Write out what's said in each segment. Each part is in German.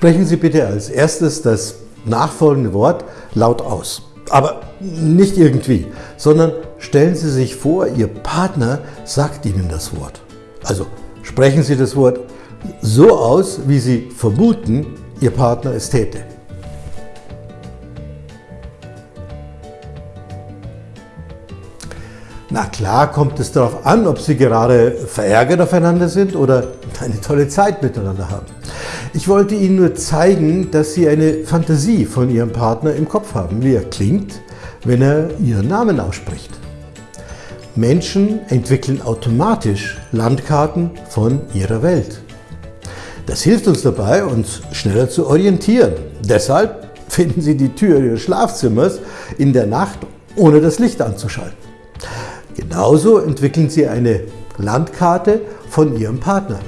Sprechen Sie bitte als erstes das nachfolgende Wort laut aus. Aber nicht irgendwie, sondern stellen Sie sich vor, Ihr Partner sagt Ihnen das Wort. Also sprechen Sie das Wort so aus, wie Sie vermuten, Ihr Partner es täte. Na klar kommt es darauf an, ob Sie gerade verärgert aufeinander sind oder eine tolle Zeit miteinander haben. Ich wollte Ihnen nur zeigen, dass Sie eine Fantasie von Ihrem Partner im Kopf haben, wie er klingt, wenn er Ihren Namen ausspricht. Menschen entwickeln automatisch Landkarten von ihrer Welt. Das hilft uns dabei, uns schneller zu orientieren. Deshalb finden Sie die Tür Ihres Schlafzimmers in der Nacht, ohne das Licht anzuschalten. Genauso entwickeln Sie eine Landkarte von Ihrem Partner.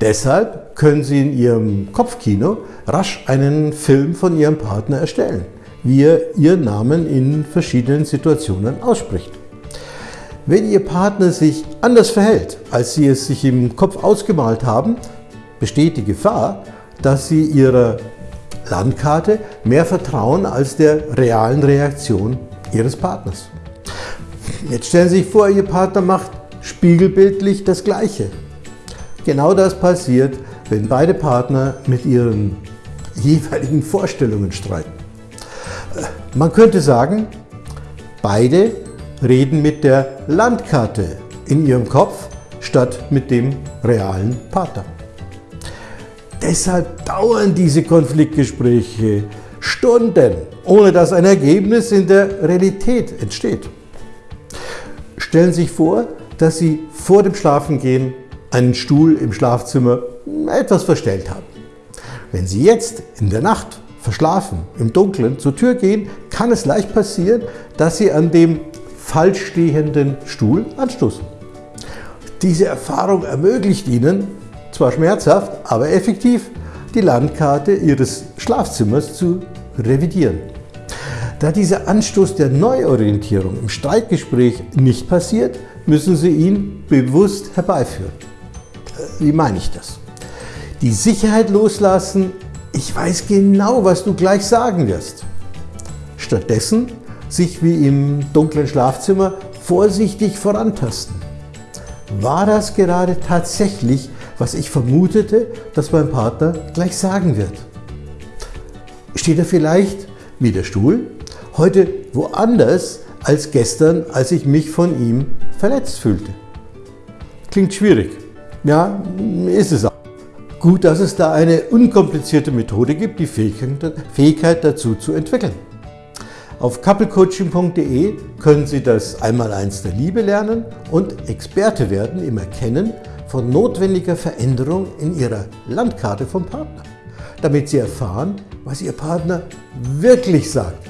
Deshalb können Sie in Ihrem Kopfkino rasch einen Film von Ihrem Partner erstellen, wie er Ihren Namen in verschiedenen Situationen ausspricht. Wenn Ihr Partner sich anders verhält, als Sie es sich im Kopf ausgemalt haben, besteht die Gefahr, dass Sie Ihrer Landkarte mehr vertrauen als der realen Reaktion Ihres Partners. Jetzt stellen Sie sich vor, Ihr Partner macht spiegelbildlich das Gleiche. Genau das passiert, wenn beide Partner mit ihren jeweiligen Vorstellungen streiten. Äh, man könnte sagen, beide reden mit der Landkarte in ihrem Kopf statt mit dem realen Partner. Deshalb dauern diese Konfliktgespräche Stunden, ohne dass ein Ergebnis in der Realität entsteht. Stellen Sie sich vor, dass Sie vor dem Schlafengehen einen Stuhl im Schlafzimmer etwas verstellt haben. Wenn Sie jetzt in der Nacht verschlafen, im Dunkeln zur Tür gehen, kann es leicht passieren, dass Sie an dem falsch stehenden Stuhl anstoßen. Diese Erfahrung ermöglicht Ihnen, zwar schmerzhaft, aber effektiv, die Landkarte Ihres Schlafzimmers zu revidieren. Da dieser Anstoß der Neuorientierung im Streitgespräch nicht passiert, müssen Sie ihn bewusst herbeiführen. Wie meine ich das? Die Sicherheit loslassen, ich weiß genau, was du gleich sagen wirst. Stattdessen sich wie im dunklen Schlafzimmer vorsichtig vorantasten. War das gerade tatsächlich, was ich vermutete, dass mein Partner gleich sagen wird? Steht er vielleicht, wie der Stuhl, heute woanders als gestern, als ich mich von ihm verletzt fühlte. Klingt schwierig. Ja, ist es auch. Gut, dass es da eine unkomplizierte Methode gibt, die Fähigkeit dazu zu entwickeln. Auf couplecoaching.de können Sie das Einmaleins der Liebe lernen und Experte werden im Erkennen von notwendiger Veränderung in Ihrer Landkarte vom Partner, damit Sie erfahren, was Ihr Partner wirklich sagt